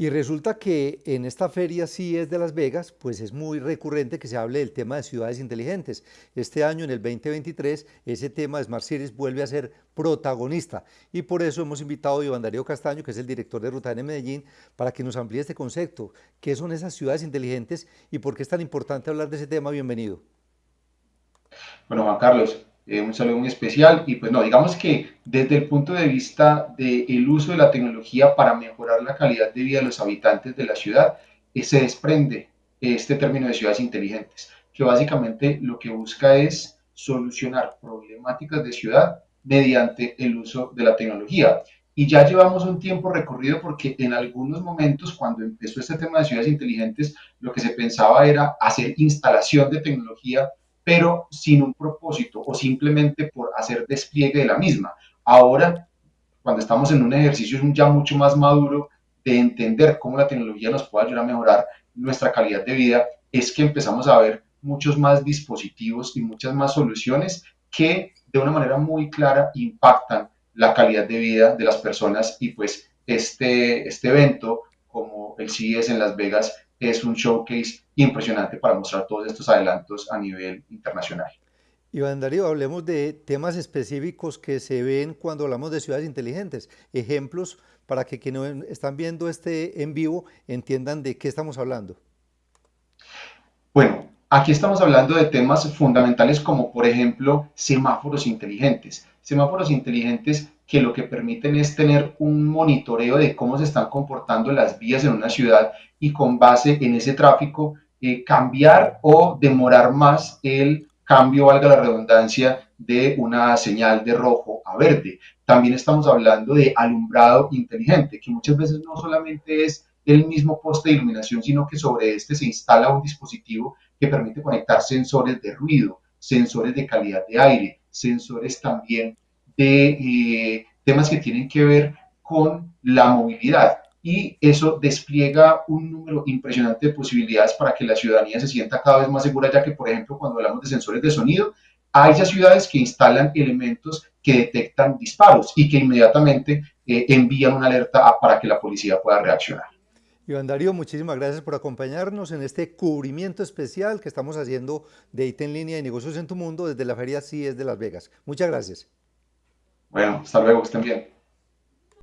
Y resulta que en esta feria sí es de Las Vegas, pues es muy recurrente que se hable del tema de ciudades inteligentes. Este año, en el 2023, ese tema de Smart Cities vuelve a ser protagonista y por eso hemos invitado a Iván Darío Castaño, que es el director de Ruta N Medellín, para que nos amplíe este concepto. ¿Qué son esas ciudades inteligentes y por qué es tan importante hablar de ese tema? Bienvenido. Bueno, Juan Carlos, eh, un saludo muy especial y pues no, digamos que desde el punto de vista del uso de la tecnología para mejorar la calidad de vida de los habitantes de la ciudad, eh, se desprende este término de ciudades inteligentes, que básicamente lo que busca es solucionar problemáticas de ciudad mediante el uso de la tecnología. Y ya llevamos un tiempo recorrido porque en algunos momentos, cuando empezó este tema de ciudades inteligentes, lo que se pensaba era hacer instalación de tecnología pero sin un propósito o simplemente por hacer despliegue de la misma. Ahora, cuando estamos en un ejercicio ya mucho más maduro de entender cómo la tecnología nos puede ayudar a mejorar nuestra calidad de vida, es que empezamos a ver muchos más dispositivos y muchas más soluciones que de una manera muy clara impactan la calidad de vida de las personas y pues este, este evento como el CES en Las Vegas es un showcase impresionante para mostrar todos estos adelantos a nivel internacional. Iván Darío, hablemos de temas específicos que se ven cuando hablamos de ciudades inteligentes, ejemplos para que quienes están viendo este en vivo entiendan de qué estamos hablando. Bueno, aquí estamos hablando de temas fundamentales como por ejemplo semáforos inteligentes. Semáforos inteligentes que lo que permiten es tener un monitoreo de cómo se están comportando las vías en una ciudad y con base en ese tráfico eh, cambiar o demorar más el cambio, valga la redundancia, de una señal de rojo a verde. También estamos hablando de alumbrado inteligente, que muchas veces no solamente es el mismo poste de iluminación, sino que sobre este se instala un dispositivo que permite conectar sensores de ruido, sensores de calidad de aire, sensores también de eh, temas que tienen que ver con la movilidad y eso despliega un número impresionante de posibilidades para que la ciudadanía se sienta cada vez más segura, ya que, por ejemplo, cuando hablamos de sensores de sonido, hay ya ciudades que instalan elementos que detectan disparos y que inmediatamente eh, envían una alerta para que la policía pueda reaccionar. Iván Darío, muchísimas gracias por acompañarnos en este cubrimiento especial que estamos haciendo de IT en línea y negocios en tu mundo desde la Feria CIES de Las Vegas. Muchas gracias. Bueno, hasta luego, que estén bien.